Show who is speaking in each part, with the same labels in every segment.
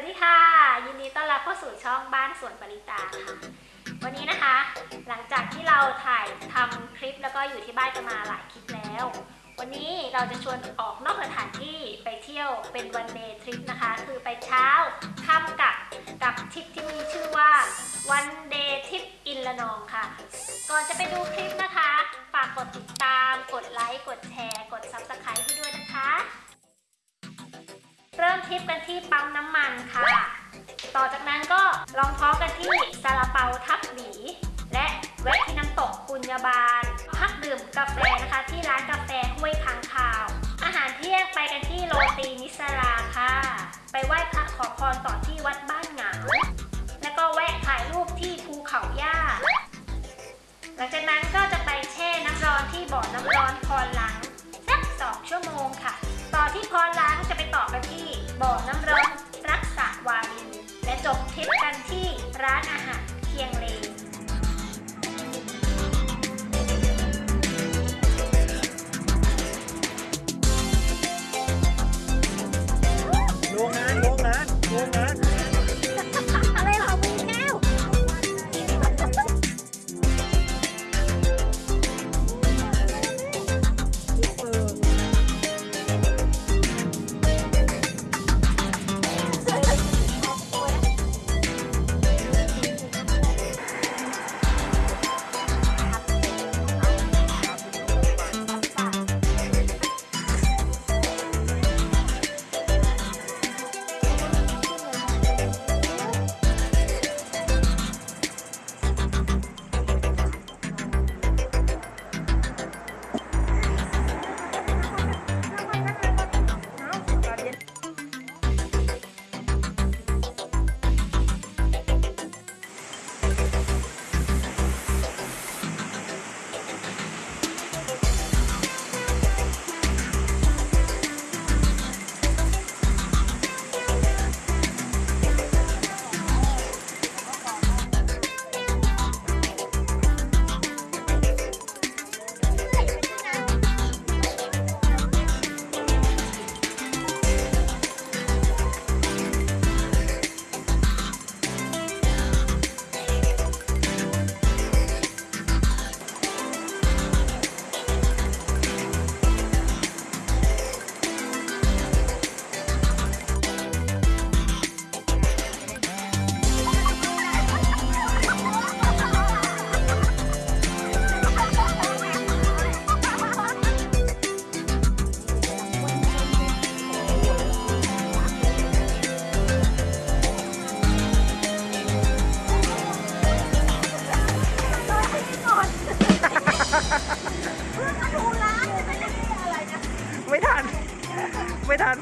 Speaker 1: วัสดีค่ะ ยินดีต้อนรับเข้าสู่ช่องบ้านสวนปริตาค่ะ วันนี้นะคะ หลังจากที่เราถ่ายทำคลิปแล้วก็อยู่ที่บ้านกันมาหลายคลิปแล้ว วันนี้เราจะชวนออกนอกสถานที่ไปเที่ยวเป็น one day trip นะคะ คือไปเช้าค่ำกลับกับทริปที่มีชื่อว่า one day trip in ระนองค่ะ ก่อนจะไปดูคลิป ต่อจากนั้นก็ลองท้องกันที่ซาลาเปาทับหลี และแวะที่น้ำตกปุญญาบาล พักดื่มกาแฟนะคะ ที่ร้านกาแฟห้วยค้างคาว อาหารเที่ยงไปกันที่โรตีนิสราค่ะ ไปไหว้พระขอพรต่อที่วัดบ้านหงาแล้วก็แวะถ่ายรูปที่ภูเขาย่า หลังจากนั้นก็จะไปแช่น้ำร้อนที่บ่อน้ำร้อนพรลัง ไม่ทัน ไม่
Speaker 2: ทัน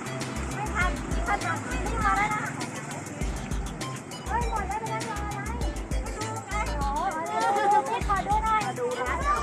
Speaker 2: ไม่ทัน
Speaker 1: ไม่ทันไม่มาแล้วนะเฮ้ยหมดแล้วไปแล้วรออะไรไม่ดูไงโอ้ยพี่ขอดูหน่อยดูนะ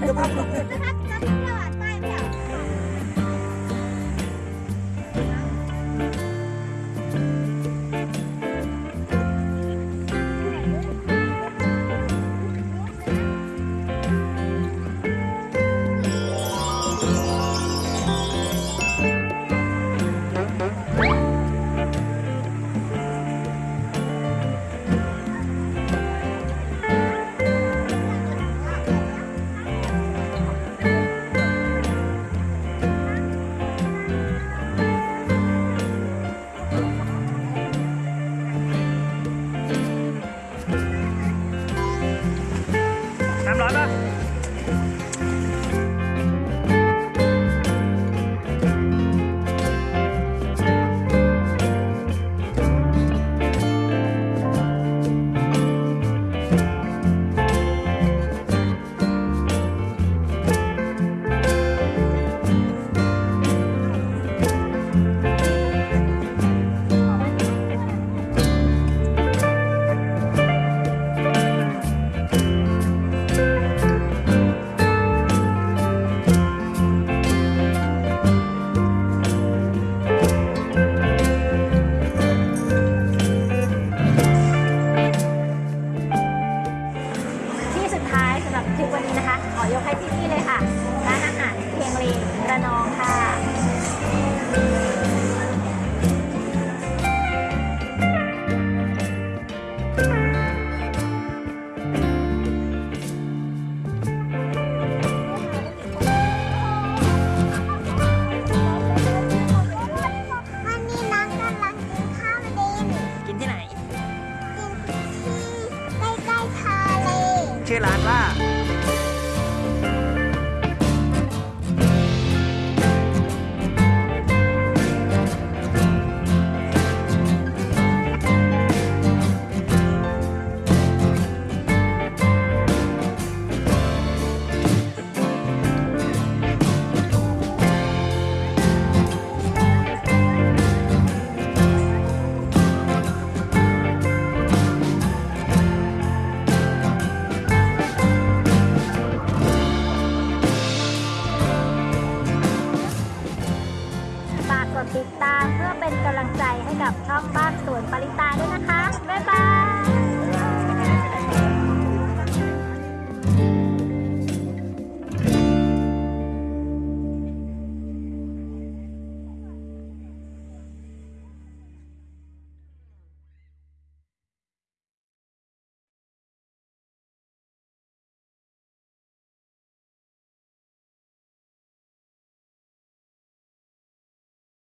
Speaker 1: 那
Speaker 2: 他死不 ชื่
Speaker 1: อร้า
Speaker 2: น
Speaker 1: ว่า